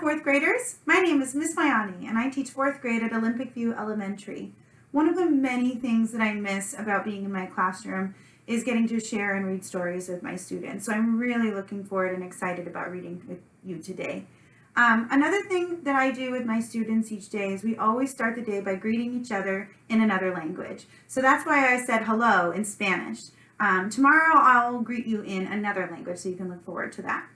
Fourth graders. My name is Miss Mayani and I teach fourth grade at Olympic View Elementary. One of the many things that I miss about being in my classroom is getting to share and read stories with my students. So I'm really looking forward and excited about reading with you today. Um, another thing that I do with my students each day is we always start the day by greeting each other in another language. So that's why I said hello in Spanish. Um, tomorrow I'll greet you in another language so you can look forward to that.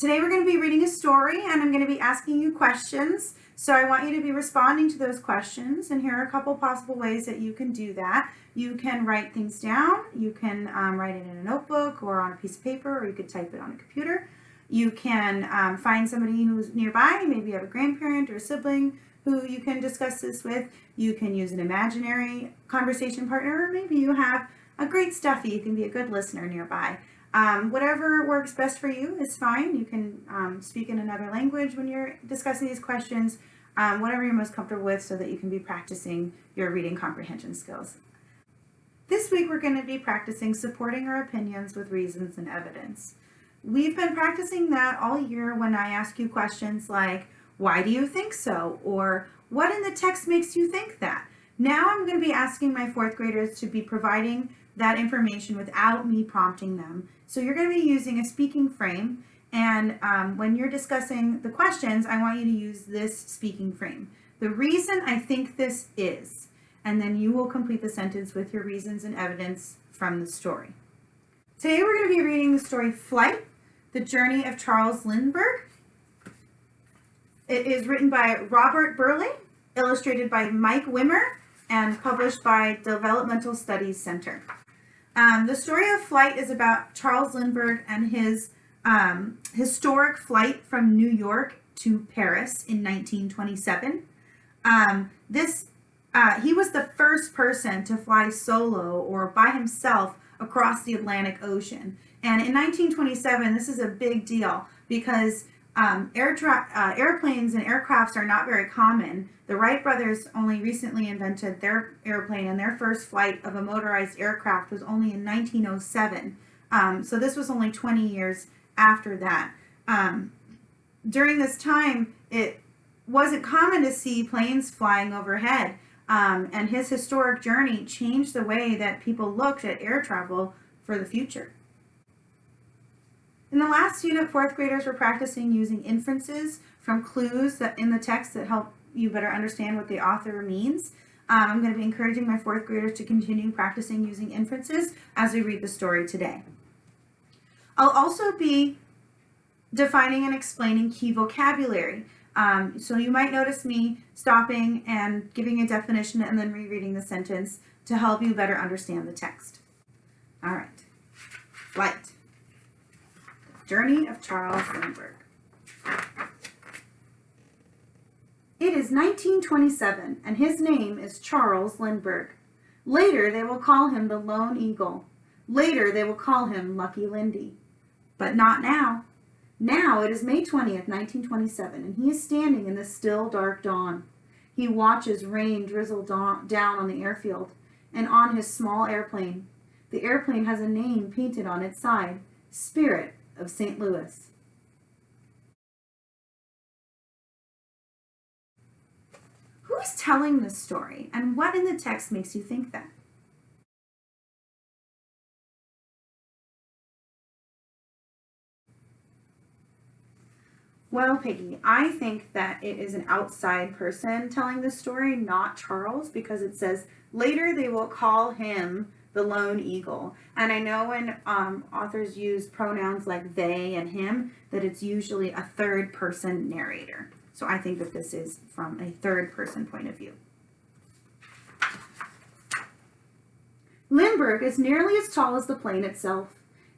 Today we're going to be reading a story and I'm going to be asking you questions. So I want you to be responding to those questions and here are a couple possible ways that you can do that. You can write things down, you can um, write it in a notebook or on a piece of paper or you could type it on a computer. You can um, find somebody who's nearby, maybe you have a grandparent or a sibling who you can discuss this with. You can use an imaginary conversation partner or maybe you have a great stuffy, you can be a good listener nearby. Um, whatever works best for you is fine. You can um, speak in another language when you're discussing these questions, um, whatever you're most comfortable with so that you can be practicing your reading comprehension skills. This week we're going to be practicing supporting our opinions with reasons and evidence. We've been practicing that all year when I ask you questions like, why do you think so? Or what in the text makes you think that? Now I'm going to be asking my fourth graders to be providing that information without me prompting them. So you're going to be using a speaking frame and um, when you're discussing the questions, I want you to use this speaking frame. The reason I think this is, and then you will complete the sentence with your reasons and evidence from the story. Today we're going to be reading the story Flight, The Journey of Charles Lindbergh. It is written by Robert Burleigh, illustrated by Mike Wimmer, and published by Developmental Studies Center. Um, the story of flight is about Charles Lindbergh and his um, historic flight from New York to Paris in 1927. Um, this uh, he was the first person to fly solo or by himself across the Atlantic Ocean. And in 1927, this is a big deal because um, air uh, airplanes and aircrafts are not very common. The Wright brothers only recently invented their airplane and their first flight of a motorized aircraft was only in 1907. Um, so this was only 20 years after that. Um, during this time, it wasn't common to see planes flying overhead. Um, and his historic journey changed the way that people looked at air travel for the future. In the last unit, fourth graders were practicing using inferences from clues that in the text that help you better understand what the author means. Um, I'm going to be encouraging my fourth graders to continue practicing using inferences as we read the story today. I'll also be defining and explaining key vocabulary. Um, so you might notice me stopping and giving a definition and then rereading the sentence to help you better understand the text. All right, flight. Journey of Charles Lindbergh. It is 1927, and his name is Charles Lindbergh. Later, they will call him the Lone Eagle. Later, they will call him Lucky Lindy. But not now. Now it is May 20th, 1927, and he is standing in the still dark dawn. He watches rain drizzle down on the airfield and on his small airplane. The airplane has a name painted on its side, Spirit of St. Louis. Who is telling this story and what in the text makes you think that? Well, Peggy, I think that it is an outside person telling the story, not Charles, because it says later they will call him the lone eagle. And I know when um, authors use pronouns like they and him, that it's usually a third person narrator. So I think that this is from a third person point of view. Lindbergh is nearly as tall as the plane itself,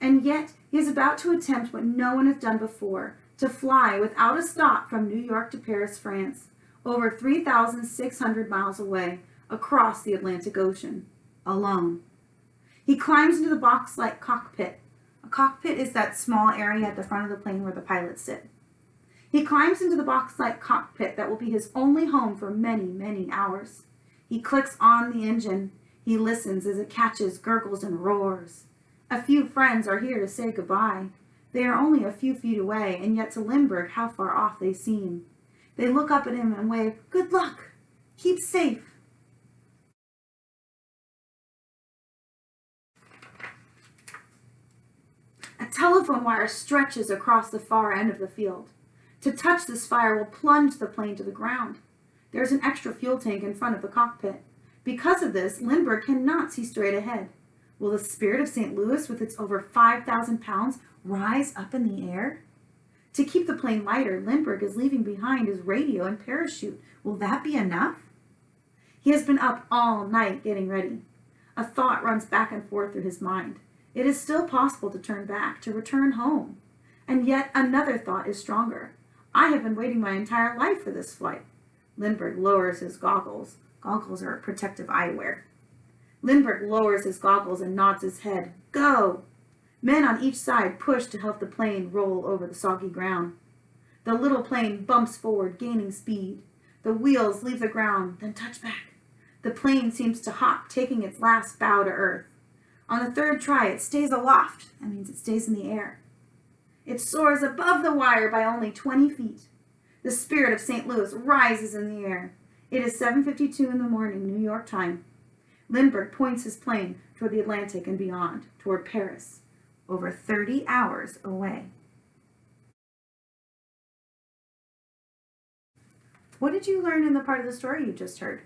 and yet he is about to attempt what no one has done before, to fly without a stop from New York to Paris, France, over 3,600 miles away, across the Atlantic Ocean, alone. He climbs into the box-like cockpit. A cockpit is that small area at the front of the plane where the pilots sit. He climbs into the box-like cockpit that will be his only home for many, many hours. He clicks on the engine. He listens as it catches, gurgles, and roars. A few friends are here to say goodbye. They are only a few feet away, and yet to Lindbergh how far off they seem. They look up at him and wave, Good luck! Keep safe! A telephone wire stretches across the far end of the field. To touch this fire will plunge the plane to the ground. There is an extra fuel tank in front of the cockpit. Because of this, Lindbergh cannot see straight ahead. Will the Spirit of St. Louis, with its over 5,000 pounds, rise up in the air? To keep the plane lighter, Lindbergh is leaving behind his radio and parachute. Will that be enough? He has been up all night getting ready. A thought runs back and forth through his mind. It is still possible to turn back, to return home. And yet another thought is stronger. I have been waiting my entire life for this flight. Lindbergh lowers his goggles. Goggles are protective eyewear. Lindbergh lowers his goggles and nods his head. Go! Men on each side push to help the plane roll over the soggy ground. The little plane bumps forward, gaining speed. The wheels leave the ground, then touch back. The plane seems to hop, taking its last bow to earth. On the third try, it stays aloft. That means it stays in the air. It soars above the wire by only 20 feet. The spirit of St. Louis rises in the air. It is 7.52 in the morning, New York time. Lindbergh points his plane toward the Atlantic and beyond, toward Paris, over 30 hours away. What did you learn in the part of the story you just heard?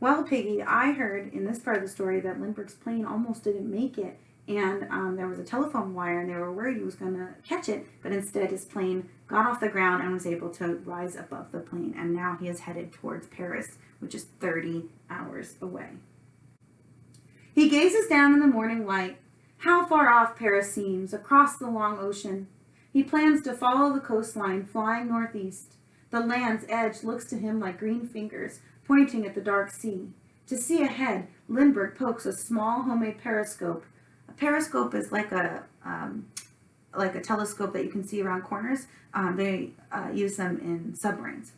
Well, Piggy, I heard in this part of the story that Lindbergh's plane almost didn't make it, and um, there was a telephone wire, and they were worried he was going to catch it, but instead his plane got off the ground and was able to rise above the plane, and now he is headed towards Paris, which is 30 hours away. He gazes down in the morning light. How far off Paris seems, across the long ocean. He plans to follow the coastline, flying northeast. The land's edge looks to him like green fingers, pointing at the dark sea. To see ahead, Lindbergh pokes a small homemade periscope. A periscope is like a um, like a telescope that you can see around corners. Um, they uh, use them in submarines.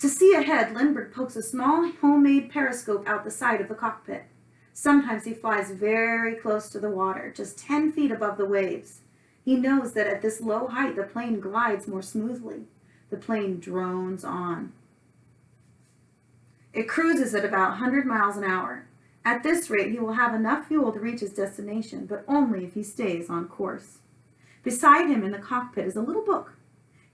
To see ahead, Lindbergh pokes a small homemade periscope out the side of the cockpit. Sometimes he flies very close to the water, just 10 feet above the waves. He knows that at this low height, the plane glides more smoothly. The plane drones on. It cruises at about 100 miles an hour. At this rate, he will have enough fuel to reach his destination, but only if he stays on course. Beside him in the cockpit is a little book.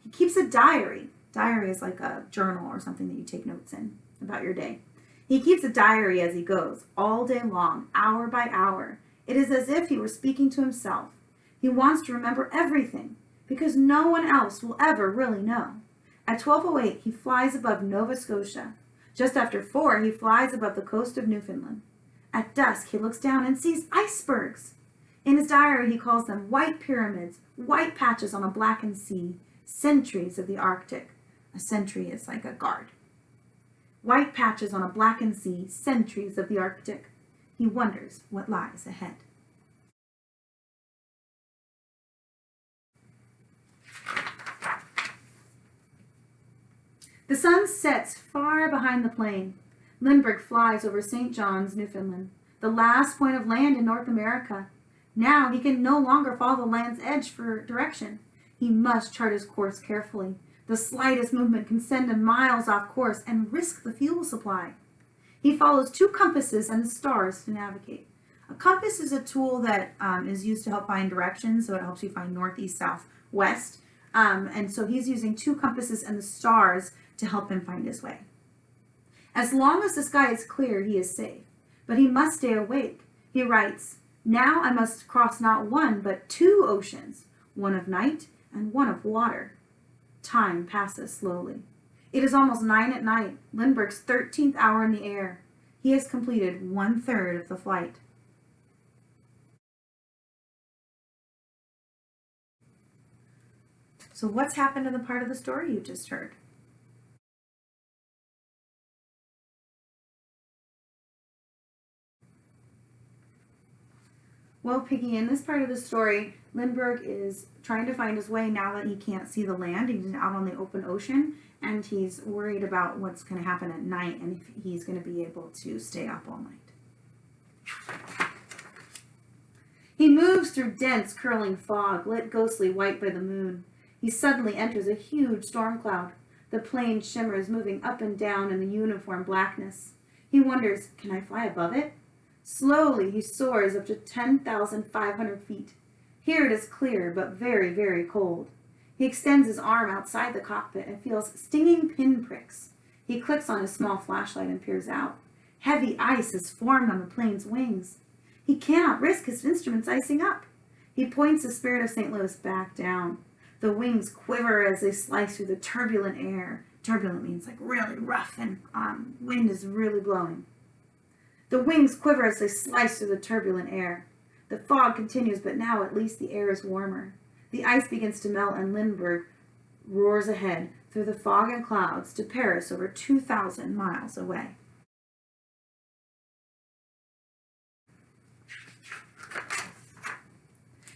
He keeps a diary. Diary is like a journal or something that you take notes in about your day. He keeps a diary as he goes, all day long, hour by hour. It is as if he were speaking to himself. He wants to remember everything, because no one else will ever really know. At 12.08, he flies above Nova Scotia. Just after four, he flies above the coast of Newfoundland. At dusk, he looks down and sees icebergs. In his diary, he calls them white pyramids, white patches on a blackened sea, sentries of the Arctic. A sentry is like a guard. White patches on a blackened sea, sentries of the Arctic. He wonders what lies ahead. The sun sets far behind the plane. Lindbergh flies over St. John's, Newfoundland, the last point of land in North America. Now he can no longer follow the land's edge for direction. He must chart his course carefully. The slightest movement can send him miles off course and risk the fuel supply. He follows two compasses and the stars to navigate. A compass is a tool that um, is used to help find directions, so it helps you find north, east, south, west. Um, and so he's using two compasses and the stars to help him find his way. As long as the sky is clear, he is safe, but he must stay awake. He writes, Now I must cross not one, but two oceans, one of night and one of water. Time passes slowly. It is almost nine at night, Lindbergh's 13th hour in the air. He has completed one third of the flight. So what's happened in the part of the story you just heard? Well, Piggy, in this part of the story, Lindbergh is trying to find his way now that he can't see the land. He's out on the open ocean and he's worried about what's going to happen at night and if he's going to be able to stay up all night. He moves through dense, curling fog, lit ghostly white by the moon. He suddenly enters a huge storm cloud. The plane shimmers, moving up and down in the uniform blackness. He wonders, can I fly above it? Slowly, he soars up to 10,500 feet. Here it is clear, but very, very cold. He extends his arm outside the cockpit and feels stinging pinpricks. He clicks on his small flashlight and peers out. Heavy ice has formed on the plane's wings. He cannot risk his instruments icing up. He points the Spirit of St. Louis back down. The wings quiver as they slice through the turbulent air. Turbulent means like really rough and um, wind is really blowing. The wings quiver as they slice through the turbulent air. The fog continues, but now at least the air is warmer. The ice begins to melt and Lindbergh roars ahead through the fog and clouds to Paris over 2,000 miles away.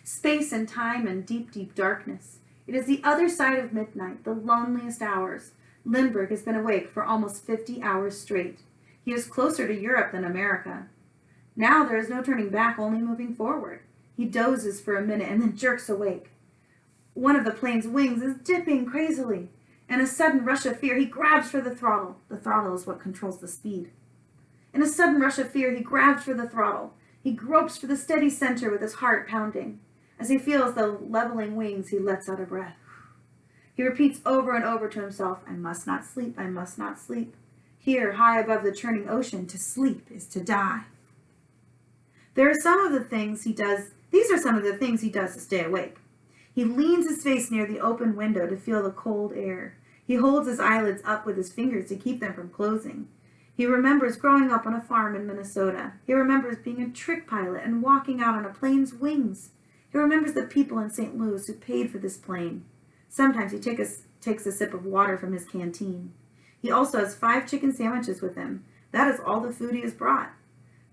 Space and time and deep, deep darkness. It is the other side of midnight, the loneliest hours. Lindbergh has been awake for almost 50 hours straight. He is closer to Europe than America. Now there is no turning back, only moving forward. He dozes for a minute and then jerks awake. One of the plane's wings is dipping crazily. In a sudden rush of fear, he grabs for the throttle. The throttle is what controls the speed. In a sudden rush of fear, he grabs for the throttle. He gropes for the steady center with his heart pounding. As he feels the leveling wings, he lets out a breath. He repeats over and over to himself, I must not sleep, I must not sleep. Here, high above the churning ocean, to sleep is to die. There are some of the things he does, these are some of the things he does to stay awake. He leans his face near the open window to feel the cold air. He holds his eyelids up with his fingers to keep them from closing. He remembers growing up on a farm in Minnesota. He remembers being a trick pilot and walking out on a plane's wings. He remembers the people in St. Louis who paid for this plane. Sometimes he take a, takes a sip of water from his canteen. He also has five chicken sandwiches with him. That is all the food he has brought.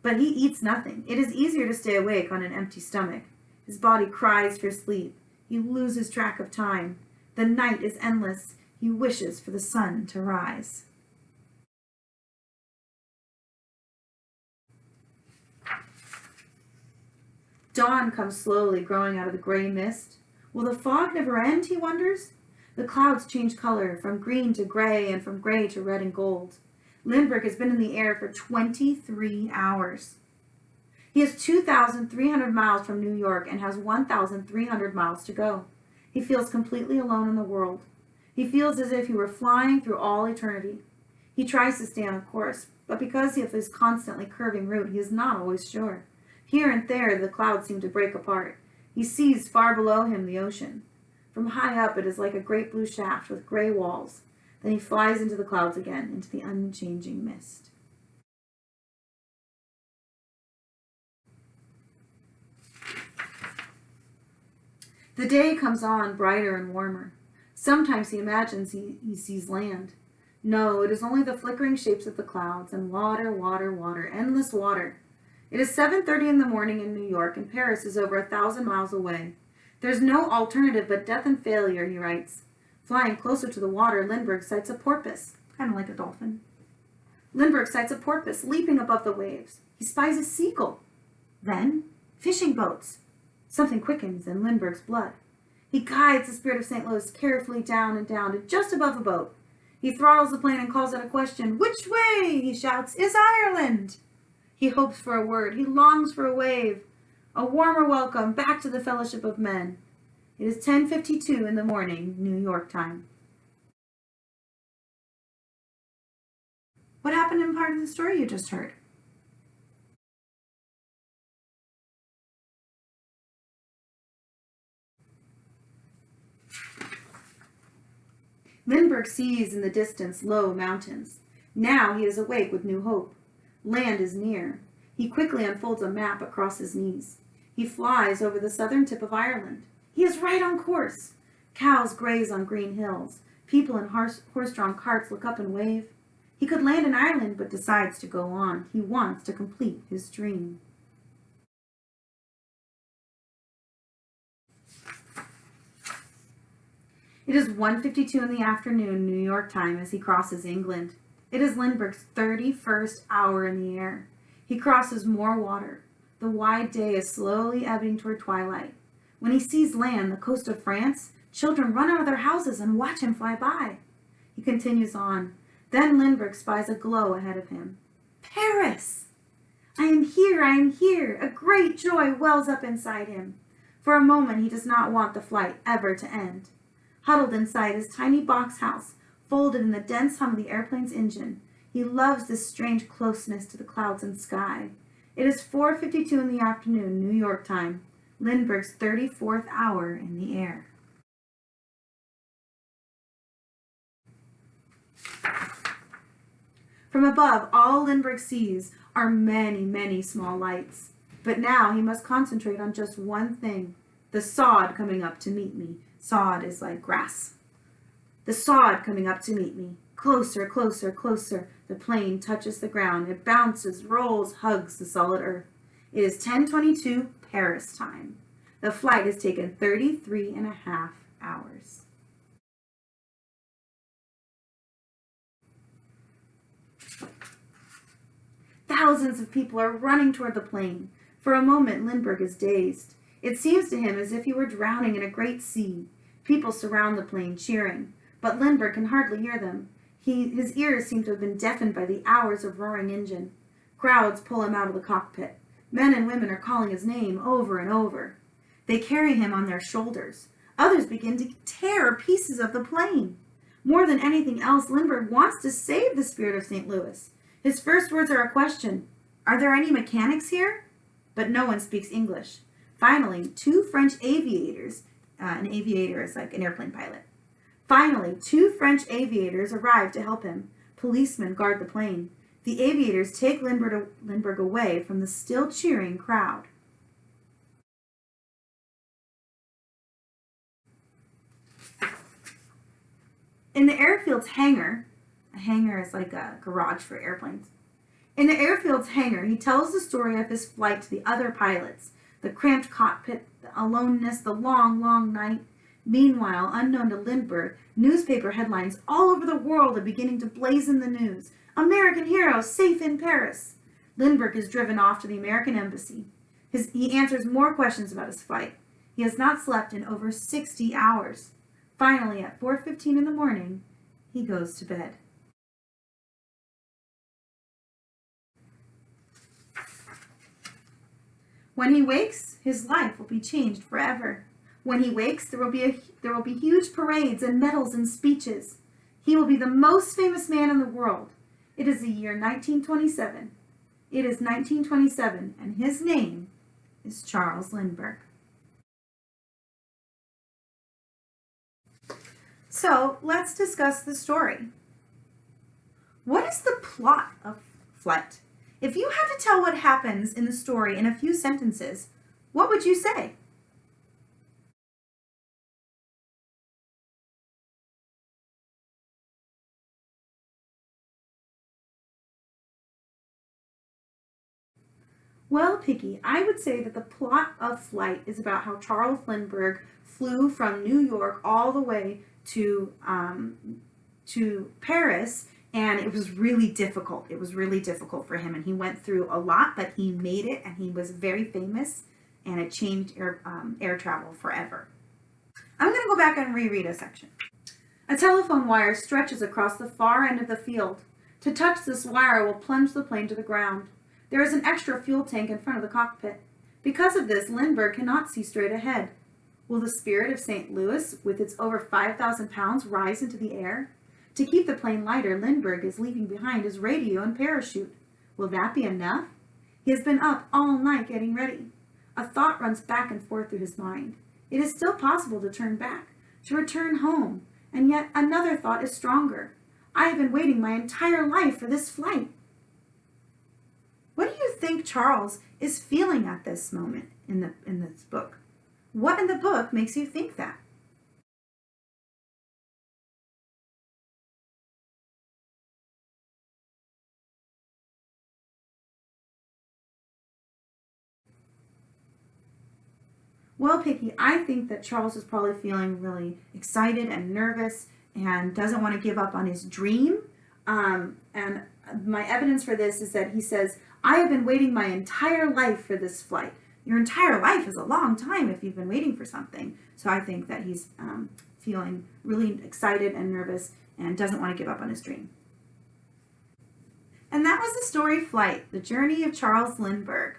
But he eats nothing. It is easier to stay awake on an empty stomach. His body cries for sleep. He loses track of time. The night is endless. He wishes for the sun to rise. Dawn comes slowly, growing out of the gray mist. Will the fog never end, he wonders? The clouds change color from green to gray and from gray to red and gold. Lindbergh has been in the air for 23 hours. He is 2,300 miles from New York and has 1,300 miles to go. He feels completely alone in the world. He feels as if he were flying through all eternity. He tries to stay on a course, but because of his constantly curving route, he is not always sure. Here and there, the clouds seem to break apart. He sees far below him the ocean. From high up, it is like a great blue shaft with gray walls. Then he flies into the clouds again, into the unchanging mist. The day comes on brighter and warmer. Sometimes he imagines he, he sees land. No, it is only the flickering shapes of the clouds and water, water, water, endless water. It is 7.30 in the morning in New York and Paris is over a thousand miles away. There's no alternative but death and failure, he writes. Flying closer to the water, Lindbergh sights a porpoise, kind of like a dolphin. Lindbergh sights a porpoise leaping above the waves. He spies a seagull. Then, fishing boats. Something quickens in Lindbergh's blood. He guides the Spirit of St. Louis carefully down and down to just above a boat. He throttles the plane and calls out a question. Which way, he shouts, is Ireland? He hopes for a word. He longs for a wave a warmer welcome back to the fellowship of men. It is 10.52 in the morning, New York time. What happened in part of the story you just heard? Lindbergh sees in the distance low mountains. Now he is awake with new hope. Land is near. He quickly unfolds a map across his knees. He flies over the southern tip of Ireland. He is right on course. Cows graze on green hills. People in horse-drawn carts look up and wave. He could land in Ireland, but decides to go on. He wants to complete his dream. It is 1.52 in the afternoon, New York time, as he crosses England. It is Lindbergh's 31st hour in the air. He crosses more water. The wide day is slowly ebbing toward twilight. When he sees land, the coast of France, children run out of their houses and watch him fly by. He continues on. Then Lindbergh spies a glow ahead of him. Paris! I am here, I am here. A great joy wells up inside him. For a moment he does not want the flight ever to end. Huddled inside his tiny box house, folded in the dense hum of the airplane's engine, he loves this strange closeness to the clouds and sky. It is 4.52 in the afternoon, New York time, Lindbergh's 34th hour in the air. From above, all Lindbergh sees are many, many small lights. But now he must concentrate on just one thing, the sod coming up to meet me. Sod is like grass. The sod coming up to meet me. Closer, closer, closer. The plane touches the ground. It bounces, rolls, hugs the solid earth. It is 1022 Paris time. The flight has taken 33 and a half hours. Thousands of people are running toward the plane. For a moment, Lindbergh is dazed. It seems to him as if he were drowning in a great sea. People surround the plane, cheering, but Lindbergh can hardly hear them. He, his ears seem to have been deafened by the hours of roaring engine. Crowds pull him out of the cockpit. Men and women are calling his name over and over. They carry him on their shoulders. Others begin to tear pieces of the plane. More than anything else, Lindbergh wants to save the spirit of St. Louis. His first words are a question. Are there any mechanics here? But no one speaks English. Finally, two French aviators, uh, an aviator is like an airplane pilot. Finally, two French aviators arrive to help him. Policemen guard the plane. The aviators take Lindbergh, away from the still cheering crowd. In the airfield's hangar, a hangar is like a garage for airplanes. In the airfield's hangar, he tells the story of his flight to the other pilots, the cramped cockpit, the aloneness, the long, long night. Meanwhile, unknown to Lindbergh, newspaper headlines all over the world are beginning to blazon the news. American hero safe in Paris. Lindbergh is driven off to the American embassy. His, he answers more questions about his flight. He has not slept in over 60 hours. Finally, at 4.15 in the morning, he goes to bed. When he wakes, his life will be changed forever. When he wakes, there will be a, there will be huge parades and medals and speeches. He will be the most famous man in the world. It is the year 1927. It is 1927, and his name is Charles Lindbergh. So let's discuss the story. What is the plot of Flight? If you had to tell what happens in the story in a few sentences, what would you say? Well, Piggy, I would say that the plot of Flight is about how Charles Lindbergh flew from New York all the way to um, to Paris and it was really difficult. It was really difficult for him, and he went through a lot, but he made it, and he was very famous, and it changed air, um, air travel forever. I'm going to go back and reread a section. A telephone wire stretches across the far end of the field. To touch this wire will plunge the plane to the ground. There is an extra fuel tank in front of the cockpit. Because of this, Lindbergh cannot see straight ahead. Will the spirit of St. Louis, with its over 5,000 pounds, rise into the air? To keep the plane lighter, Lindbergh is leaving behind his radio and parachute. Will that be enough? He has been up all night getting ready. A thought runs back and forth through his mind. It is still possible to turn back, to return home, and yet another thought is stronger. I have been waiting my entire life for this flight. What do you think Charles is feeling at this moment in, the, in this book? What in the book makes you think that? Well, Picky, I think that Charles is probably feeling really excited and nervous and doesn't want to give up on his dream. Um, and my evidence for this is that he says, I have been waiting my entire life for this flight. Your entire life is a long time if you've been waiting for something. So I think that he's um, feeling really excited and nervous and doesn't want to give up on his dream. And that was the story Flight, the journey of Charles Lindbergh.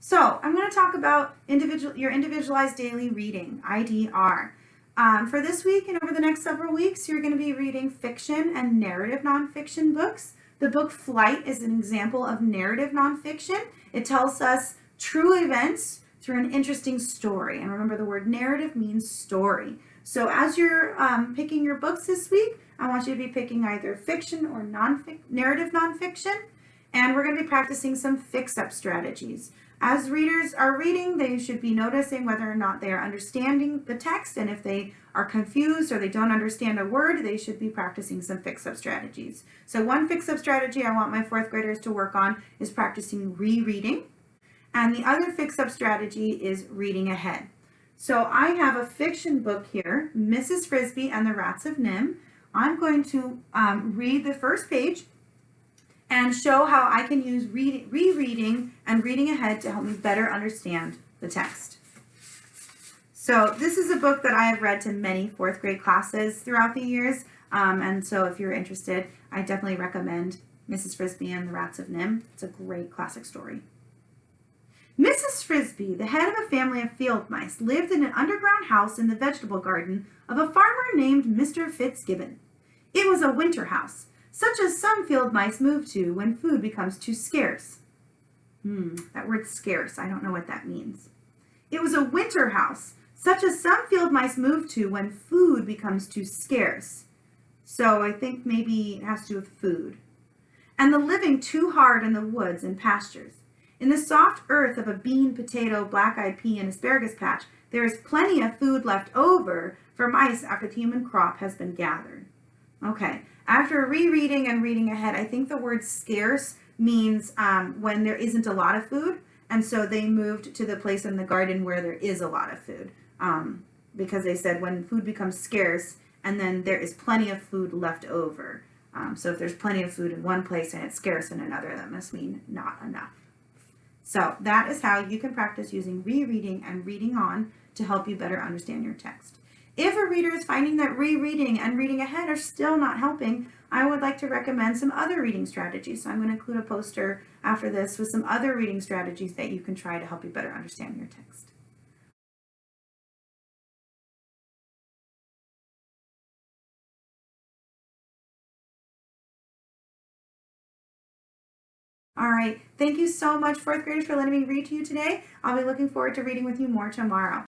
So I'm going to talk about individual, your individualized daily reading, IDR. Um, for this week and over the next several weeks, you're going to be reading fiction and narrative nonfiction books. The book Flight is an example of narrative nonfiction. It tells us true events through an interesting story. And remember the word narrative means story. So as you're um, picking your books this week, I want you to be picking either fiction or non narrative nonfiction. And we're going to be practicing some fix-up strategies. As readers are reading, they should be noticing whether or not they are understanding the text, and if they are confused or they don't understand a word, they should be practicing some fix-up strategies. So one fix-up strategy I want my fourth graders to work on is practicing rereading, and the other fix-up strategy is reading ahead. So I have a fiction book here, Mrs. Frisby and the Rats of NIMH. I'm going to um, read the first page and show how I can use read, rereading and reading ahead to help me better understand the text. So this is a book that I have read to many fourth grade classes throughout the years. Um, and so if you're interested, I definitely recommend Mrs. Frisby and the Rats of NIMH. It's a great classic story. Mrs. Frisby, the head of a family of field mice, lived in an underground house in the vegetable garden of a farmer named Mr. Fitzgibbon. It was a winter house, such as some field mice move to when food becomes too scarce. Hmm, that word scarce, I don't know what that means. It was a winter house, such as some field mice move to when food becomes too scarce. So I think maybe it has to do with food. And the living too hard in the woods and pastures. In the soft earth of a bean, potato, black-eyed pea, and asparagus patch, there is plenty of food left over for mice after the human crop has been gathered. Okay, after rereading and reading ahead, I think the word scarce means um, when there isn't a lot of food. And so they moved to the place in the garden where there is a lot of food. Um, because they said when food becomes scarce and then there is plenty of food left over. Um, so if there's plenty of food in one place and it's scarce in another, that must mean not enough. So that is how you can practice using rereading and reading on to help you better understand your text. If a reader is finding that rereading and reading ahead are still not helping, I would like to recommend some other reading strategies. So I'm going to include a poster after this with some other reading strategies that you can try to help you better understand your text. All right, thank you so much, fourth graders, for letting me read to you today. I'll be looking forward to reading with you more tomorrow.